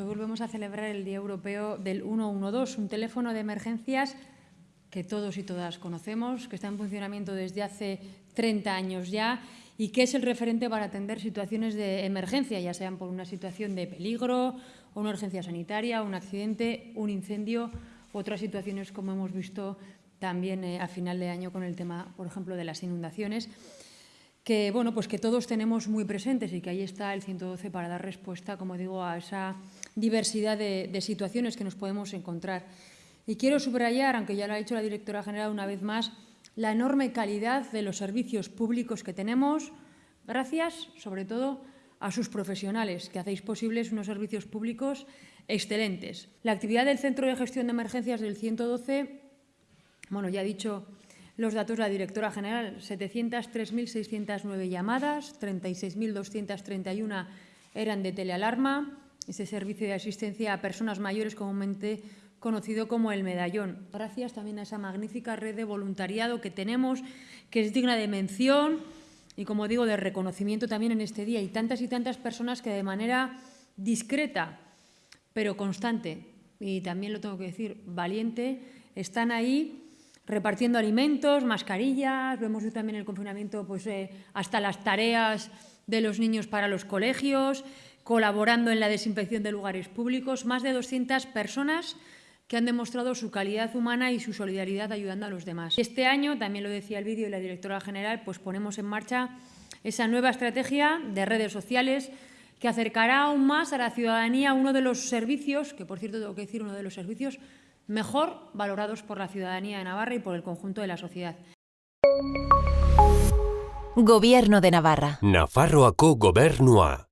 Hoy volvemos a celebrar el Día Europeo del 112, un teléfono de emergencias que todos y todas conocemos, que está en funcionamiento desde hace 30 años ya y que es el referente para atender situaciones de emergencia, ya sean por una situación de peligro, o una urgencia sanitaria, un accidente, un incendio otras situaciones como hemos visto también eh, a final de año con el tema, por ejemplo, de las inundaciones que, bueno, pues que todos tenemos muy presentes y que ahí está el 112 para dar respuesta, como digo, a esa diversidad de, situaciones que nos podemos encontrar. Y quiero subrayar, aunque ya lo ha dicho la directora general una vez más, la enorme calidad de los servicios públicos que tenemos, gracias, sobre todo, a sus profesionales, que hacéis posibles unos servicios públicos excelentes. La actividad del Centro de Gestión de Emergencias del 112, bueno, ya ha dicho los datos de la directora general, 703.609 llamadas, 36.231 eran de telealarma, ese servicio de asistencia a personas mayores comúnmente conocido como el medallón. Gracias también a esa magnífica red de voluntariado que tenemos, que es digna de mención y, como digo, de reconocimiento también en este día. Y tantas y tantas personas que de manera discreta, pero constante, y también lo tengo que decir, valiente, están ahí repartiendo alimentos, mascarillas, vemos también el confinamiento pues, eh, hasta las tareas de los niños para los colegios, colaborando en la desinfección de lugares públicos, más de 200 personas que han demostrado su calidad humana y su solidaridad ayudando a los demás. Este año, también lo decía el vídeo y la directora general, pues ponemos en marcha esa nueva estrategia de redes sociales que acercará aún más a la ciudadanía uno de los servicios, que por cierto tengo que decir uno de los servicios mejor valorados por la ciudadanía de Navarra y por el conjunto de la sociedad. Gobierno de Navarra. Nafarroako gobernua.